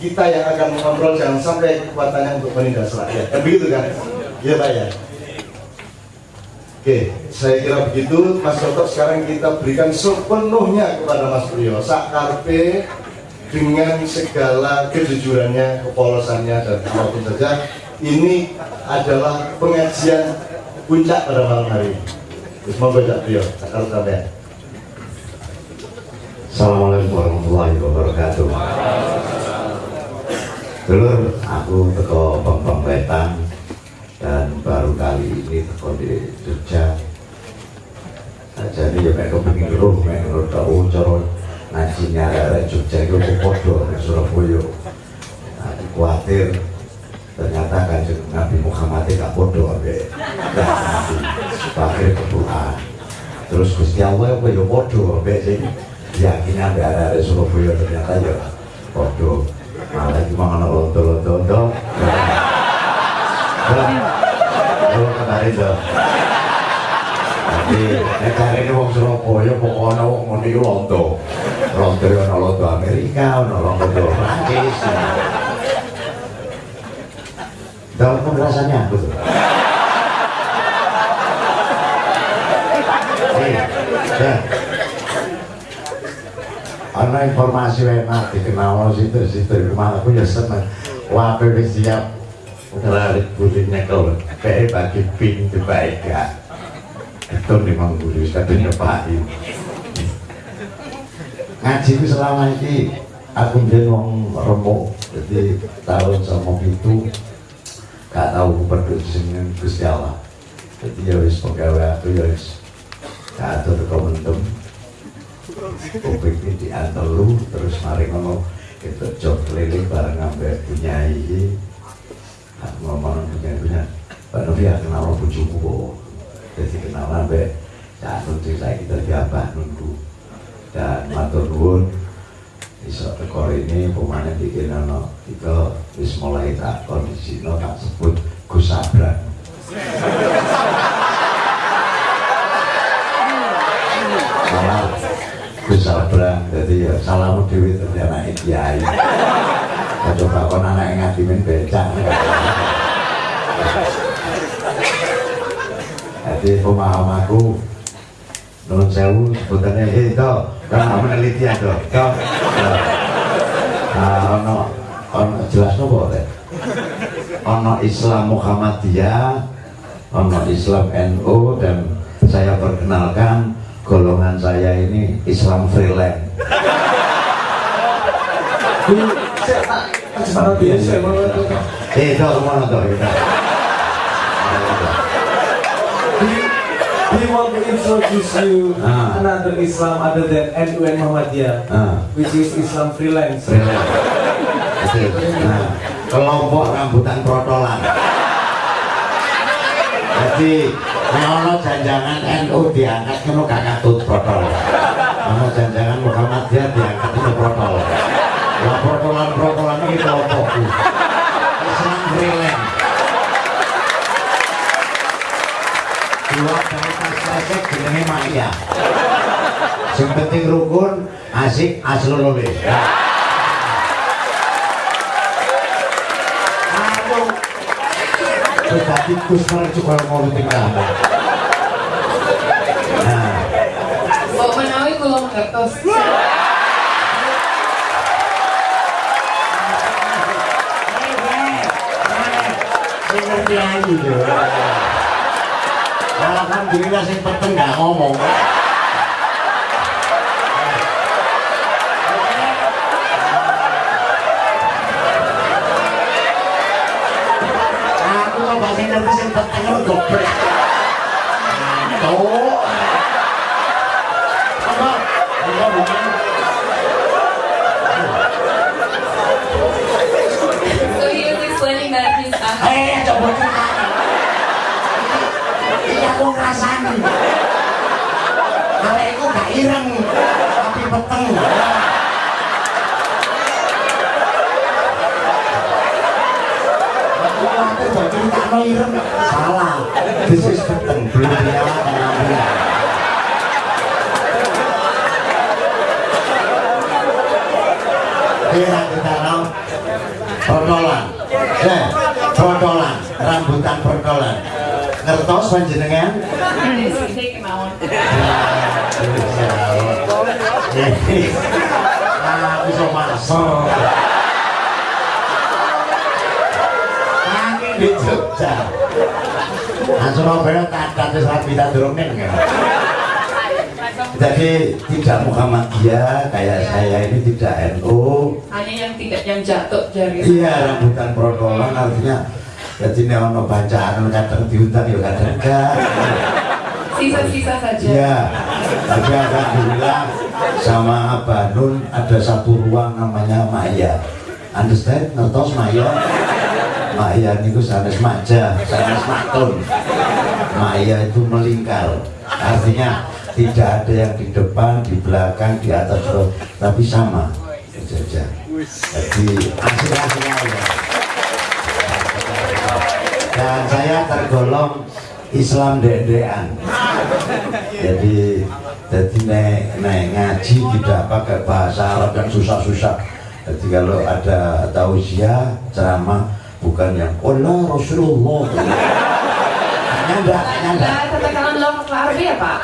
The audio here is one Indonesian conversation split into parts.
kita yang akan mengontrol jangan sampai kekuatannya untuk menindas rakyat. Kan begitu kan? Iya Pak ya. Oke, saya kira begitu. Mas Toto sekarang kita berikan sepenuhnya kepada Mas Priyo. Sakarpe dengan segala kejujurannya, kepolosannya dan apa pun saja. Ini adalah pengajian puncak pada malam hari ini. Semoga Cak Priyo, Sakar sampai. Assalamualaikum warahmatullahi wabarakatuh. Dulur, aku teko Bambang Wetan dan baru kali ini teko di Jogja. Jadi ya mek kepengin roh, mek roh tau cara ngaji nyara Jogja itu podo nek Surabaya. Nah, khawatir ternyata kan Nabi Muhammad gak podo ambek sebagai ketuaan. Terus Gusti Allah apa ya podo ambek sing arek Surabaya ternyata ya podo. Malah cuma. Kalau kemarin tuh. Jadi, nek kare ini wong Surabaya pokoknya wong ngono iku lonto. Lonto ya ana lonto Amerika, ana lonto Prancis. Dalam penjelasannya aku tuh. Nih, ya. Ana informasi enak dikenal situ situ rumah aku ya seneng. Wis siap ngelarit putih nyekel. Kayak bagi pin baik gak itu memang guru katanya Pak ngaji itu selama ini aku jadi wong remuk. Jadi tahun sama itu gak tahu berdua dengan Gusti Allah. Jadi ya wis pegawai aku ya wis. Gak ada rekomendum Kupik ini diantar lu terus mari ngomong kita jok keliling bareng ngambil punya ini ngomong punya punya Pak Novi ya kenal bujumu kok jadi kenal sampai ya nunjuk saya kita diabah nunggu. Dan matur nuwun iso tekor ini pemanen bikin ono kita wis mulai tak kondisi no tak sebut Gus Abran malah Gus Abran jadi ya salamu dewi ternyata anak kiai. Coba kon anak yang ngadimin becak. Jadi pemahamanku Nun sewu sebutannya eh itu kan penelitian tuh itu nah ono ono jelas nopo teh? Ono Islam Muhammadiyah ono Islam NU dan saya perkenalkan golongan saya ini Islam freelance Eh, itu mana tuh? We want to introduce you Ah. another Islam other than NU and Muhammadiyah, Ah. which is Islam freelance. Freelance. Betul. Nah, kelompok rambutan protolan. Jadi, ono janjangan NU diangkat ngono gak katut protol. Ono janjangan Muhammadiyah diangkat itu protol. Lah protolan-protolan iki kelompokku. Islam freelance. Dua dari tasresek jenenge Maya. Sing penting rukun, asik, aslul Gus kalau tinggal. Nah, Mbok menawi kula ngertos. ngerti. Alhamdulillah sing peteng gak ngomong. Aku coba sing lu goblok. Tuh. Apa? Apa bukan? So he is explaining that he's a Eh, coba. Iya aku. Arek iku gak ireng, tapi peteng. Ireng. Salah. This is peteng, belum diawak kenapa. Kira kita tahu protolan eh protolan rambutan protolan ngertos panjenengan Take mawon. Nah, bisa masuk. Kami di Jogja. Nah, Surabaya kadat wis rapi tak durung ning. Jadi tidak Muhammadiyah kayak saya ini tidak NU. Hanya yang tidak yang jatuh jari. Iya, rambutan protolan artinya jadi ini ono bacaan kadang diundang ya kadang enggak. Sisa-sisa saja. Iya, tapi alhamdulillah sama Abah Nun ada satu ruang namanya Maya. Understand? Ngertos Maya? Maya itu sanes maja, sanes matun. Maya itu melingkar. Artinya tidak ada yang di depan, di belakang, di atas, tapi sama. Saja. Jadi asik-asik aja. Dan saya tergolong Islam dedean. Jadi jadi nek, nek ngaji tidak pakai bahasa Arab yang susah-susah. Jadi kalau ada tausiah ceramah bukan yang Allah Rasulullah. Enggak, hanya enggak. Nah, bahasa Arab ya, Pak?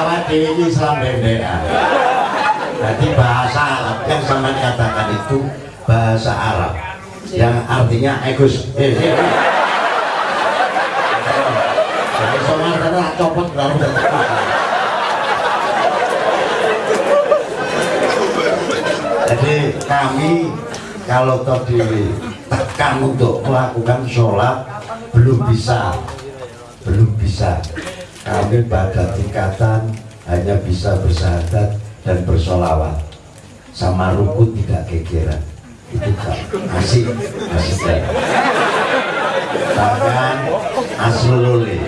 Awak dewi Islam dedean. Jadi bahasa Arab yang sama katakan itu bahasa Arab yang artinya egus. Eh, eh, eh. Soalnya karena copot Jadi kami kalau toh ditekan untuk melakukan sholat belum bisa, belum bisa. Kami pada tingkatan hanya bisa bersahadat dan bersolawat sama rukun tidak kekiran itu kan asik ya. bahkan aslululi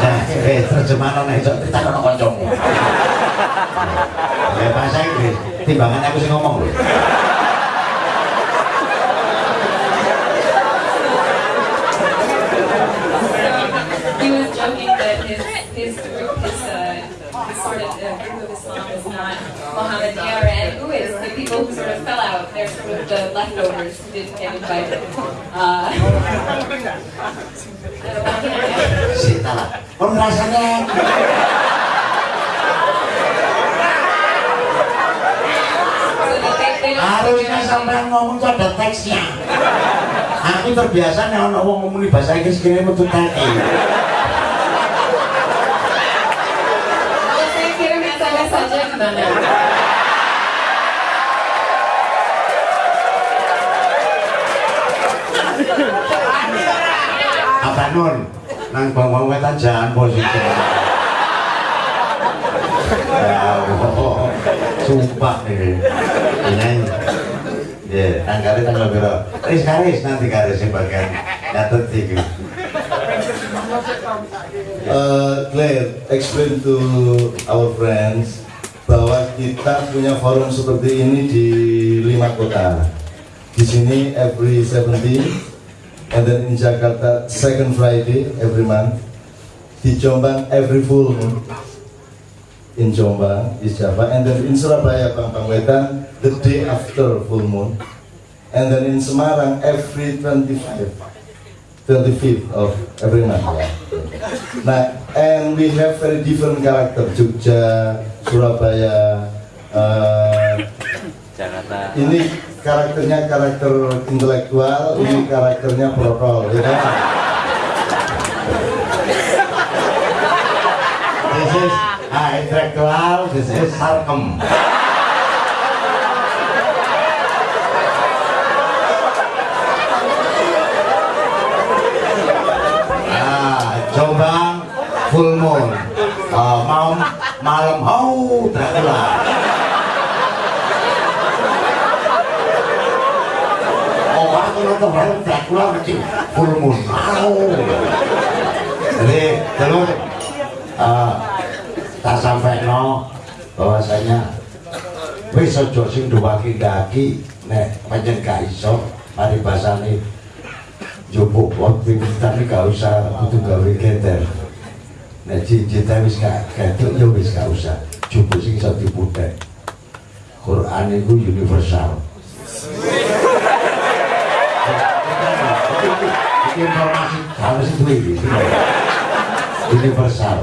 nah, eh terjemahan itu kita kono kancamu ya bahasa Inggris. Timbangan aku sih ngomong loh out. They're sort of the leftovers who didn't get invited. Uh, Sita harusnya sampai ngomong tuh ada teksnya aku terbiasa nih orang ngomong ngomong di bahasa Inggris kini metu Kalau saya kirim SMS saja gimana? Nun. Nang bawang wetan jangan positif ya oh, sumpah ini. Ini ya tanggalnya tanggal berapa? Karis karis nanti karis bagian nyatet tiga. Uh, Claire, explain to our friends bahwa kita punya forum seperti ini di lima kota. Di sini every 17, then in Jakarta second Friday every month. Di Jombang every full moon. In Jombang, East Java, and then in Surabaya, Pampang Wetan, the day after full moon, and then in Semarang every 25. 25th of every month. Nah, and we have very different character. Jogja, Surabaya, uh, ini karakternya karakter intelektual, ini karakternya protol, ya kan? this is ah, intelektual this is sarkem Ah, Jombang full moon. Ah, mau malam hau Dracula. Nonton malam Dracula kecil full moon. Jadi terus ah, tak sampai no bahwasanya wis aja sing duwaki daki nek pancen gak iso mari bahasane jupuk waktu tapi gak usah butuh gawe geter nek cinta wis gak getuk ya wis gak usah. Jupuk sing iso diputek Quran itu universal Ini informasi. Harus itu ini universal.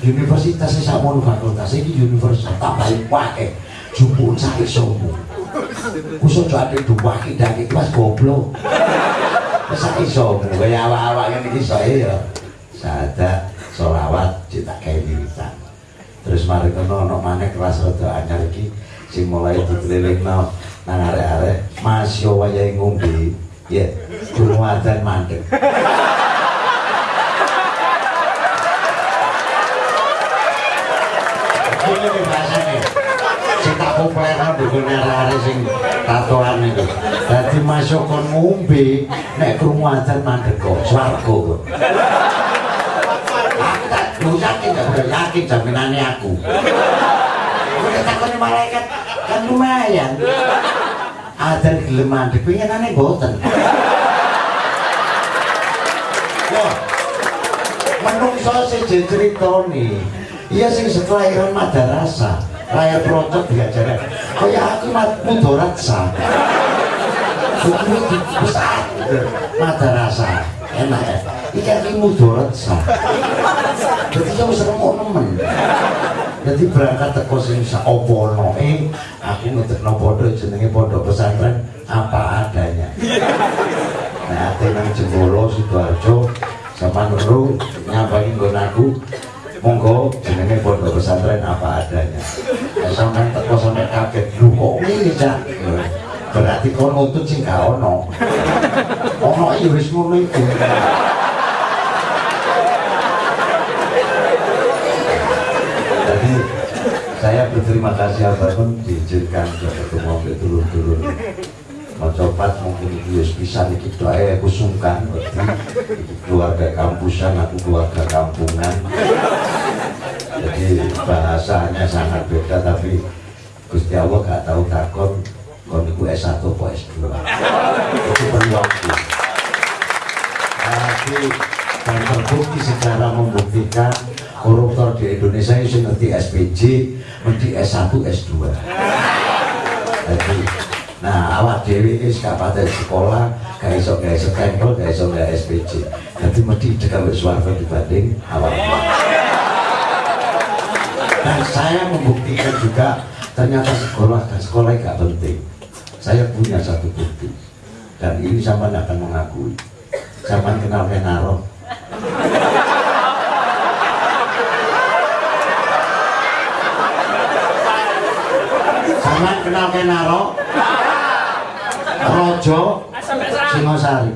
Universitas ini sama fakultas ini universal. Tambahin wae jupuk sak isomu kusuk jo ade dua kita iki mas goblok. Sak isomu kaya awak-awak ngene iki soe ya sadat selawat cetak kayak wiritan terus mari kono ono maneh kelas rada anyar iki sing mulai dikelilingno nang arek-arek. Mas yo wayahe ngombe ya durung adzan mandeg Ini nih. Bahasanya Sing tak populer bukan arek sing tatoan itu. Jadi masuk kon ngombe Nek krungu adzan mandeg kok Swarga kok. Aku lu yakin gak udah yakin jaminannya aku. Udah takutnya malaikat kan lumayan Adzan gelem mandeg pengenane boten Wah, menungso sing nih iya sing sekelahiran madarasa layar procot diajaran kaya aku Buku di besar madarasa enak ya. Iki aku sah jadi saya bisa mau nemen jadi berangkat teko sing saopono eh aku ngetekno pondok jenenge pondok pesantren apa adanya. Nah ate nang Jembolo Sidoarjo sama Nuru nyampaiin nggon aku. Monggo jenenge pondok pesantren apa adanya. Sampai teko sampai kaget lu kok ngene cak? Berarti kau nutut sing gak ono. Ono ya wis ngono iku saya berterima kasih apa pun diizinkan ketemu ke turun-turun. Mencopat mungkin ya bisa dikit doa aku sungkan itu keluarga kampusan aku keluarga kampungan. Jadi bahasanya sangat beda tapi Gusti Allah gak tahu takon kon iku S1 apa S2 itu perlu waktu tapi dan terbukti secara membuktikan koruptor di Indonesia itu ngerti SPJ ngerti S1 S2 jadi nah awak dewi gak pada sekolah gak iso gak iso stempel gak iso gak SPJ jadi mesti dekat suara dibanding awak. Dan saya membuktikan juga ternyata sekolah dan sekolah gak penting. Saya punya satu bukti. Dan ini sama akan mengakui? Sama kenal Kenaro sama kenal Kenaro. Rojo Singosari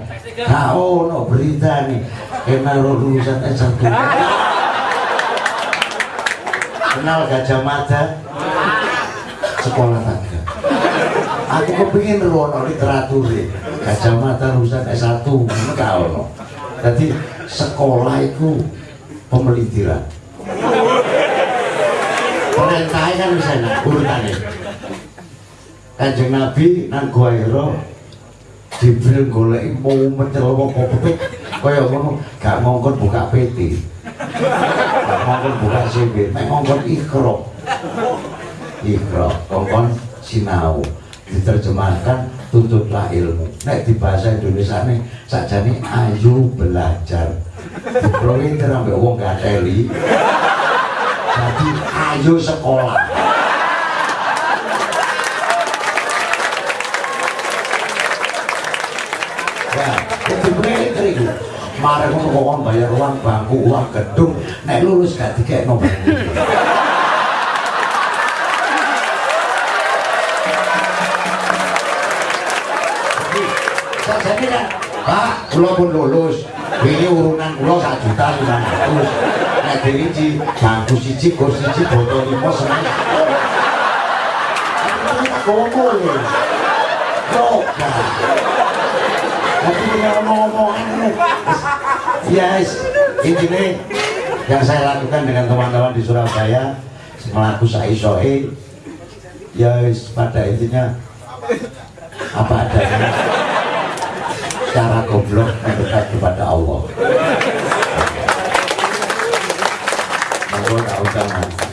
Nah, oh, no, berita nih. Kenaro lulusan S1 Kenal Gajah Mada? Sekolah tangga. Aku kepingin ruwono literatur Gajah Mada lulusan S1 Enggak ono. Jadi sekolah itu pemelitiran Perintahnya kan bisa enak urutannya Kanjeng Nabi nang Gua Hira Jibril golek mau mencelok kopet kaya ngono gak ngongkon buka PT gak ngongkon buka CV mek ngongkon ikro. Ikro ngongkon sinau. Diterjemahkan tuntutlah ilmu. Nek di bahasa Indonesia nih sakjane ayo belajar. Dipinter ambek wong gak teli. Jadi ayo sekolah Mari ngono kok bayar uang bangku, uang gedung, nek lulus gak dikekno. Jadi kan, Pak, kula pun lulus. Ini urunan kula sak juta lima ratus. Nek dirinci bangku siji, kursi siji, botol lima seneng. Itu kita ngomong Tapi punya omong-omongan Yes, ini yang saya lakukan dengan teman-teman di Surabaya melaku saisoe ya yes, pada intinya apa adanya. Goblok yang dekat kepada Allah. Monggo tak usah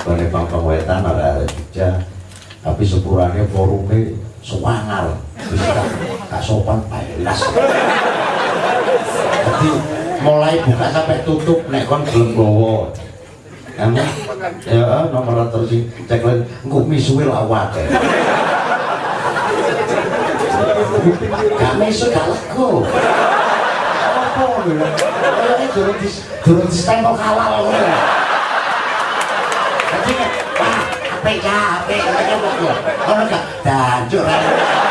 Bane Bambang Wetan ada Jogja tapi sepurannya forumnya sewangar gak sopan pelas jadi mulai buka sampai tutup nek kon belum gowo kamu ya nomor terus sing cek lagi engko misuwe lawat. Gak misu gak lego. Apa kayaknya durung di durung di stempel halal ngono ya. Jadi apik ya kok ya ono gak? Dancuk ra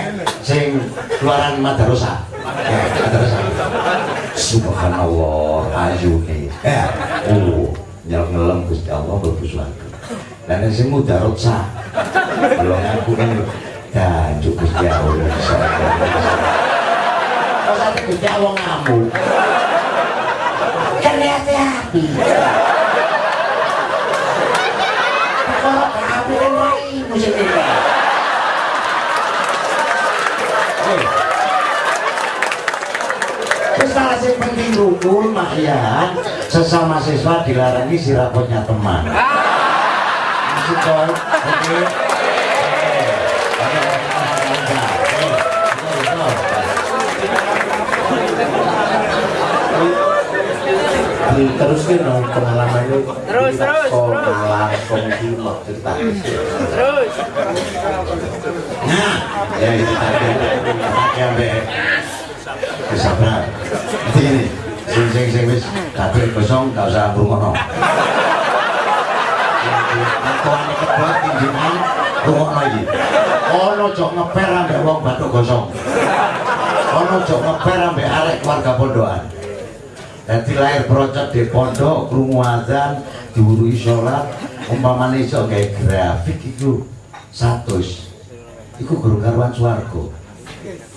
sing keluaran madrasah. Ya, madrasah. Subhanallah, ayu nih. Ya, oh, nyel ngelem Gusti Allah mlebu swarga. Dan sing mudarot sah. Kalau ngaku kan jancuk Gusti Allah. Kok sampe Gusti Allah ngamuk. Kan hati-hati. Kalau kabeh kan wae Terus sing penting rukun mak ya. Sesama siswa dilarangi sirapotnya teman. Oke. terus kan dong pengalaman itu terus terus terus. komedi cerita. Nah, ya itu tadi. Anaknya kesabaran. Jadi ini, sing sing sing wis kabeh kosong gak usah ngrungokno. Aku ane kebak tindihan rungokno iki. Ono jok ngeper ambek wong batuk gosong. Ono jok ngeper ambek arek keluarga pondokan. Jadi lahir procot di pondok, krungu azan, diwurui sholat, umpamane iso kayak grafik itu satus. Iku guru karuan swarga.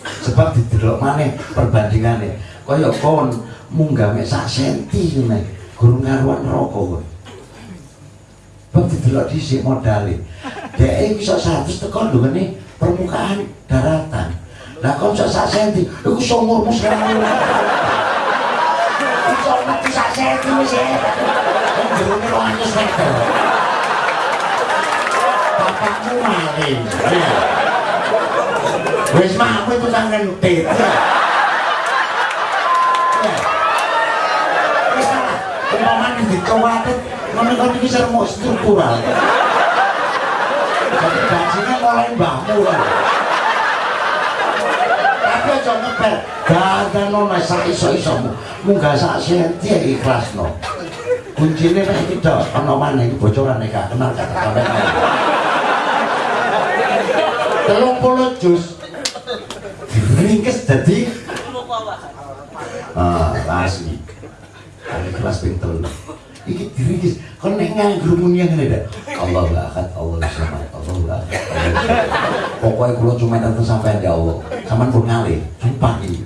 Sebab didelok maneh perbandingane. Kaya kon munggah mek sak senti ngene. Guru karuan neraka kowe. Sebab didelok dhisik modale. Dek iso 100 tekan lho ngene permukaan daratan. Lah kon iso sak senti, iku sumurmu selalu. Iso mati sak senti wis ya. Jerone 200 meter. Bapakmu. Wis mah aku itu kan ngentit. Wis salah. Umpamane dikewatet ngono kan iki sermo struktural. Jadi gajinya mulai mbahmu. Tapi aja ngeper, gak nona sak iso-isomu. Munggah sak senti ya ikhlas no. Kuncinya nek iki dok, ana iki bocoran nek gak kenal kata sampe kau. Telung puluh jus. Ringkes jadi Ah, asli. Ada kelas pinter. Iki diringkes. Kon nek nganggur muni dak. Allah akad, Allah samad, Allah akad. Pokoknya kula cuma datang sampai ya Allah. Saman pun ngalih, sumpah iki.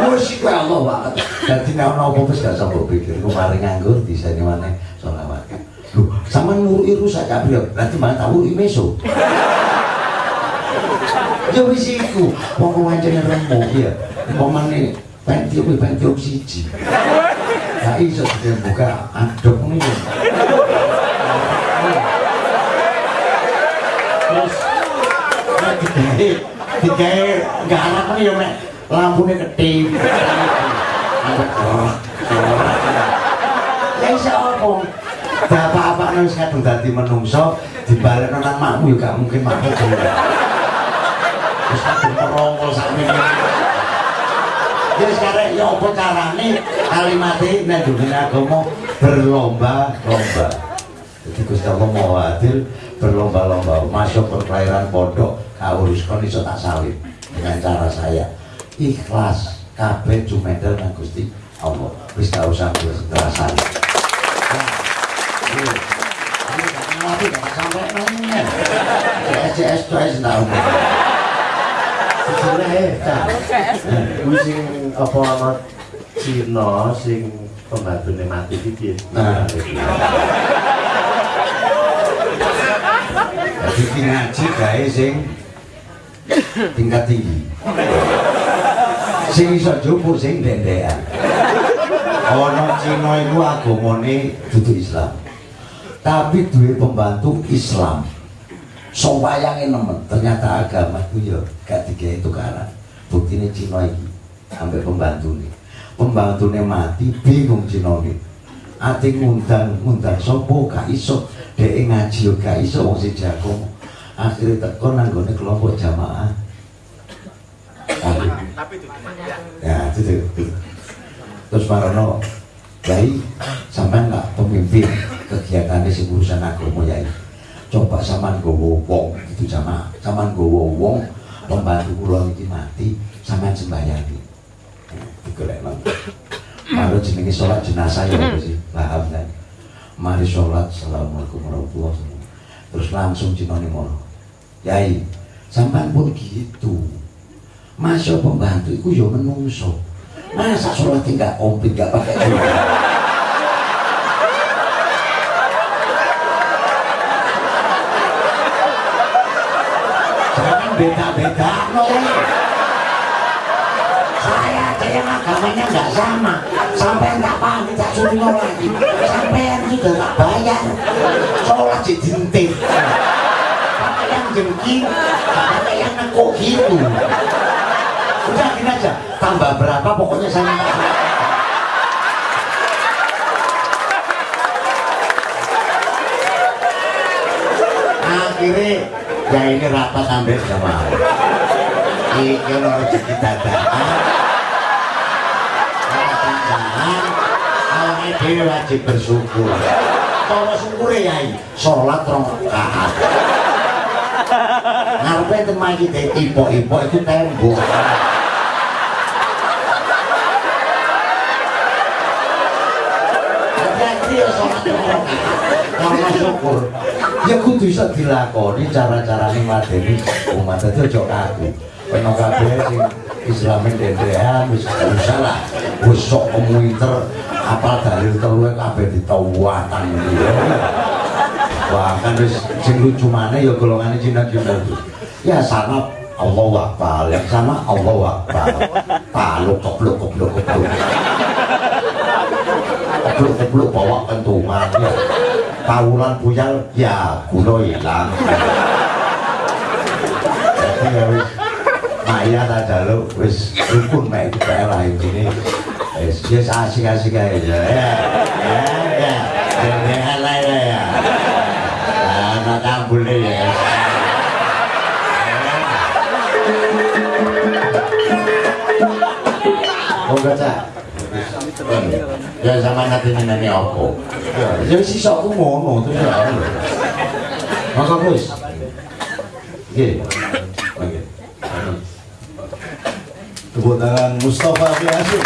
Wes iki Allah akad. Dadi nek ana apa wis gak mbok pikir. Ku mari nganggur diseni maneh selawat. Lho, sampean ngurui rusak kabeh. Berarti malah tak ngurui meso. Ya wis iku, wong wancane remuk ya. Umpamane pentium iki pentium siji. Gak iso dibuka aduk ngene. Terus digawe digawe nih ya mek lampune ketip. Ya iso apa? Bapak-bapak nang kadung dadi menungso dibalekno nang makmu ya gak mungkin makmu. Wis kadung merongkol sakmene. Ya sekarang ya apa carane kalimate nek dunia agama berlomba-lomba. Jadi Gusti Allah mau adil berlomba-lomba masuk perkelahiran pondok kaurus kon iso tak salib dengan cara saya ikhlas kabeh jumedel nang Gusti Allah wis usah kerasan nah apa ana Cina sing pembantune mati iki piye? Nah. jadi ki ngaji gawe sing tingkat tinggi sing iso jupuk sing dendekan ana Cina iku agamane dudu Islam tapi duwe pembantu Islam Sowayange nemen, ternyata agama itu ya gak digawe tukaran. Buktine Cina iki ambek pembantune. Pembantune mati bingung Cina iki. Ati ngundang ngundang sapa gak iso, dhek ngaji yo gak iso wong sing jago. Akhire teko nang gone kelompok jamaah. Tapi Ya, itu, itu. Terus marono Yai, sampean nggak pemimpin kegiatan di urusan agama Yai coba saman gowo wong itu sama saman gowo wong pembantu kula iki mati sampean sembayangi digolek nang baru jenenge sholat jenazah ya apa sih paham kan? Mari sholat. Assalamualaikum warahmatullahi wabarakatuh. Terus langsung jinone ngono yai sampean pun gitu. Masya pembantu itu ya menungso. Masa sholat tinggal komplit gak pakai jangan beda-beda no. saya yang agamanya nggak sama. Sampai nggak paham tidak suruh lagi. Sampai yang sudah nggak bayar sholat jadi dintin sampai yang jengking sampai yang nekuk gitu. Udah gini aja. Tambah berapa pokoknya saya nggak akhirnya ya ini rapat ambil sama iki ono rezeki dadakan dadakan awake dhewe wajib bersyukur. Cara syukure yai. Salat rong rakaat. Ngarepe temai iki ipok-ipok itu tembok. Hati-hati ya sholat syukur ya kudu bisa dilakoni cara-carane madeni umat. Itu ojo kaku. Kena kabeh sing islamin dendean wis gak usah lah. Wis sok komuiter apal dalil telu kabeh ditawatan wah kan wis sing lucu maneh ya golongane Cina-Cina ya sama Allah Akbar yang sama Allah Akbar. Paluk kebluk kebluk kebluk. Kebluk kebluk bawa kentungan ya kawulan buyal ya gula hilang. Jadi ya wis Maya tak jaluk wis rukun mek itu lah ini. Wis wis asik-asik aja. Ya ya ya jangan lah ya ya nah tak boleh ya. Oh, baca. Ya sama nanti nani apa? Ya wis iso aku ngono terus ya. Maka wis. Nggih. Oke. Tepuk tangan Mustafa Biasu